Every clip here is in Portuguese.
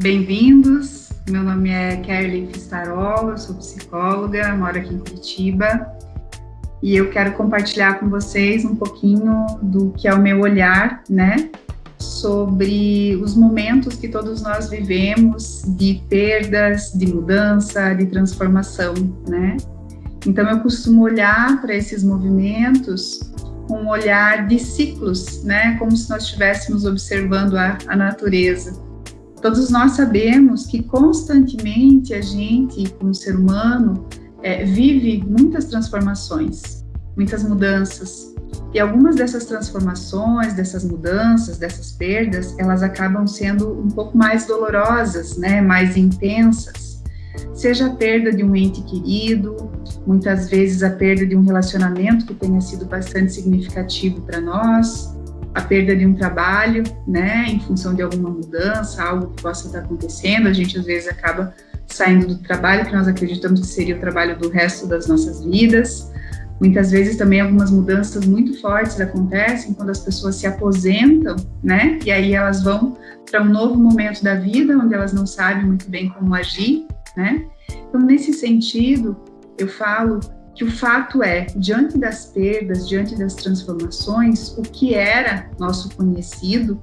bem-vindos. Meu nome é Kelly Fistarola, sou psicóloga, moro aqui em Curitiba e eu quero compartilhar com vocês um pouquinho do que é o meu olhar, né, sobre os momentos que todos nós vivemos de perdas, de mudança, de transformação, né? Então eu costumo olhar para esses movimentos com um olhar de ciclos, né? Como se nós estivéssemos observando a, a natureza. Todos nós sabemos que constantemente a gente, como ser humano, é, vive muitas transformações, muitas mudanças. E algumas dessas transformações, dessas mudanças, dessas perdas, elas acabam sendo um pouco mais dolorosas, né, mais intensas. Seja a perda de um ente querido, muitas vezes a perda de um relacionamento que tenha sido bastante significativo para nós, a perda de um trabalho, né, em função de alguma mudança, algo que possa estar acontecendo, a gente às vezes acaba saindo do trabalho que nós acreditamos que seria o trabalho do resto das nossas vidas. Muitas vezes também algumas mudanças muito fortes acontecem quando as pessoas se aposentam, né? E aí elas vão para um novo momento da vida onde elas não sabem muito bem como agir, né? Então, nesse sentido, eu falo que o fato é, diante das perdas, diante das transformações, o que era nosso conhecido,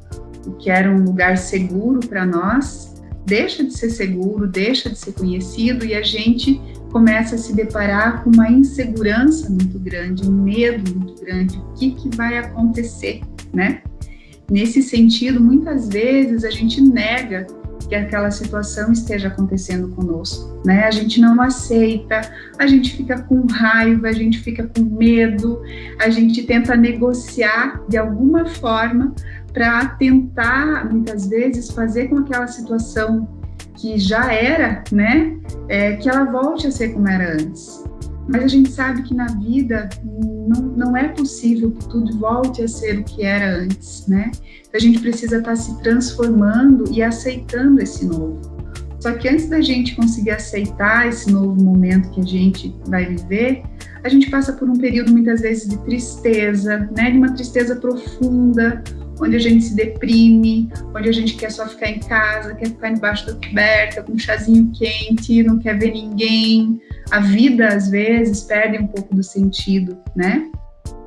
o que era um lugar seguro para nós, deixa de ser seguro, deixa de ser conhecido e a gente começa a se deparar com uma insegurança muito grande, um medo muito grande, o que, que vai acontecer, né? Nesse sentido, muitas vezes a gente nega que aquela situação esteja acontecendo conosco, né? A gente não aceita, a gente fica com raiva, a gente fica com medo, a gente tenta negociar de alguma forma para tentar, muitas vezes, fazer com aquela situação que já era, né, é, que ela volte a ser como era antes. Mas a gente sabe que na vida não, não é possível que tudo volte a ser o que era antes, né? Então a gente precisa estar tá se transformando e aceitando esse novo. Só que antes da gente conseguir aceitar esse novo momento que a gente vai viver, a gente passa por um período muitas vezes de tristeza, né? De uma tristeza profunda, onde a gente se deprime, onde a gente quer só ficar em casa, quer ficar embaixo da coberta, com um chazinho quente, não quer ver ninguém. A vida, às vezes, perde um pouco do sentido, né?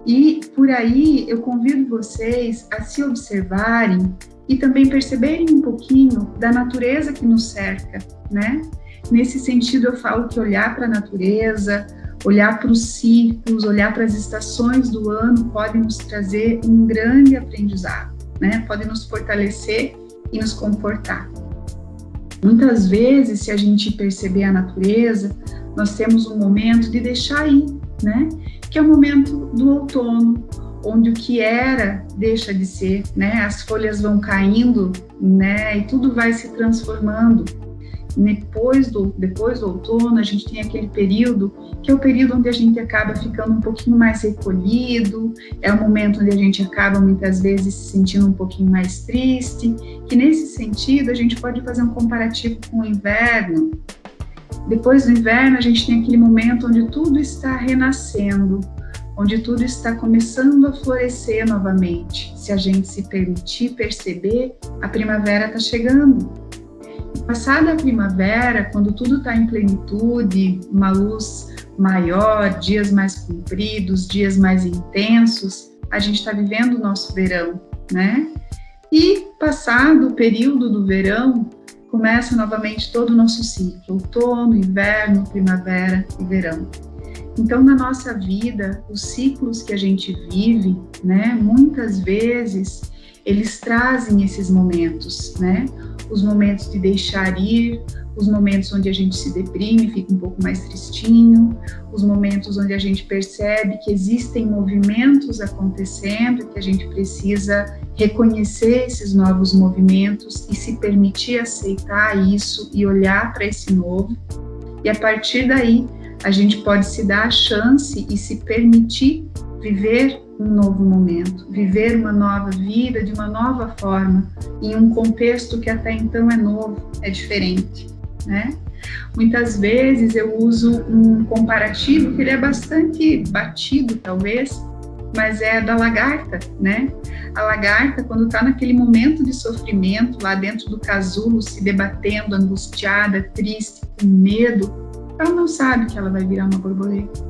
E por aí eu convido vocês a se observarem e também perceberem um pouquinho da natureza que nos cerca, né? Nesse sentido, eu falo que olhar para a natureza, olhar para os ciclos, olhar para as estações do ano pode nos trazer um grande aprendizado, né? Pode nos fortalecer e nos confortar. Muitas vezes, se a gente perceber a natureza, nós temos um momento de deixar ir, né? Que é o momento do outono, onde o que era deixa de ser, né? As folhas vão caindo, né? E tudo vai se transformando depois do, depois do outono, a gente tem aquele período que é o período onde a gente acaba ficando um pouquinho mais recolhido, é o momento onde a gente acaba muitas vezes se sentindo um pouquinho mais triste, que nesse sentido a gente pode fazer um comparativo com o inverno. Depois do inverno, a gente tem aquele momento onde tudo está renascendo, onde tudo está começando a florescer novamente. Se a gente se permitir perceber, a primavera está chegando. Passada a primavera, quando tudo está em plenitude, uma luz maior, dias mais compridos, dias mais intensos, a gente está vivendo o nosso verão, né? E passado o período do verão, começa novamente todo o nosso ciclo: outono, inverno, primavera e verão. Então, na nossa vida, os ciclos que a gente vive, né, muitas vezes eles trazem esses momentos, né? Os momentos de deixar ir, os momentos onde a gente se deprime, fica um pouco mais tristinho, os momentos onde a gente percebe que existem movimentos acontecendo, que a gente precisa reconhecer esses novos movimentos e se permitir aceitar isso e olhar para esse novo. E a partir daí, a gente pode se dar a chance e se permitir viver um novo momento, viver uma nova vida de uma nova forma, em um contexto que até então é novo, é diferente, né? Muitas vezes eu uso um comparativo que ele é bastante batido, talvez, mas é da lagarta, né? A lagarta, quando está naquele momento de sofrimento, lá dentro do casulo, se debatendo, angustiada, triste, com medo, ela não sabe que ela vai virar uma borboleta.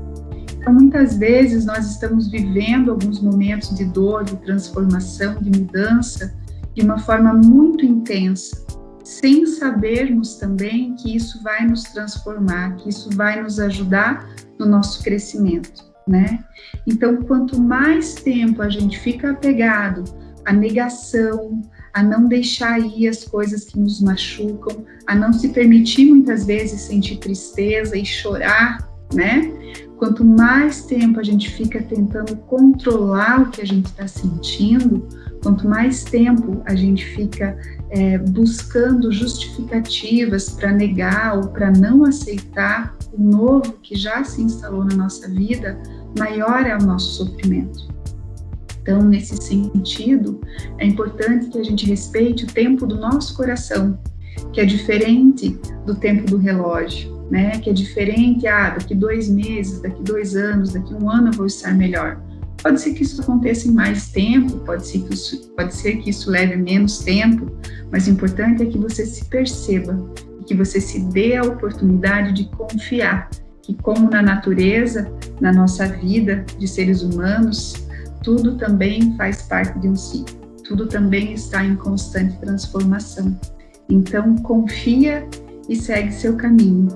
Então, muitas vezes, nós estamos vivendo alguns momentos de dor, de transformação, de mudança, de uma forma muito intensa, sem sabermos também que isso vai nos transformar, que isso vai nos ajudar no nosso crescimento, né? Então, quanto mais tempo a gente fica apegado à negação, a não deixar ir as coisas que nos machucam, a não se permitir muitas vezes sentir tristeza e chorar, né? Quanto mais tempo a gente fica tentando controlar o que a gente está sentindo, quanto mais tempo a gente fica é, buscando justificativas para negar ou para não aceitar o novo que já se instalou na nossa vida, maior é o nosso sofrimento. Então, nesse sentido, é importante que a gente respeite o tempo do nosso coração, que é diferente do tempo do relógio, né? Que é diferente, ah, daqui dois meses, daqui dois anos, daqui um ano eu vou estar melhor. Pode ser que isso aconteça em mais tempo, pode ser que isso, pode ser que isso leve menos tempo, mas o importante é que você se perceba que você se dê a oportunidade de confiar que, como na natureza, na nossa vida de seres humanos, tudo também faz parte de um ciclo, tudo também está em constante transformação. Então, confia e segue seu caminho.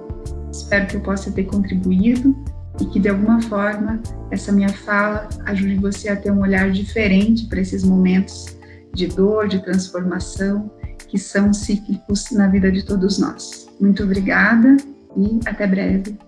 Espero que eu possa ter contribuído e que de alguma forma essa minha fala ajude você a ter um olhar diferente para esses momentos de dor, de transformação, que são cíclicos na vida de todos nós. Muito obrigada e até breve.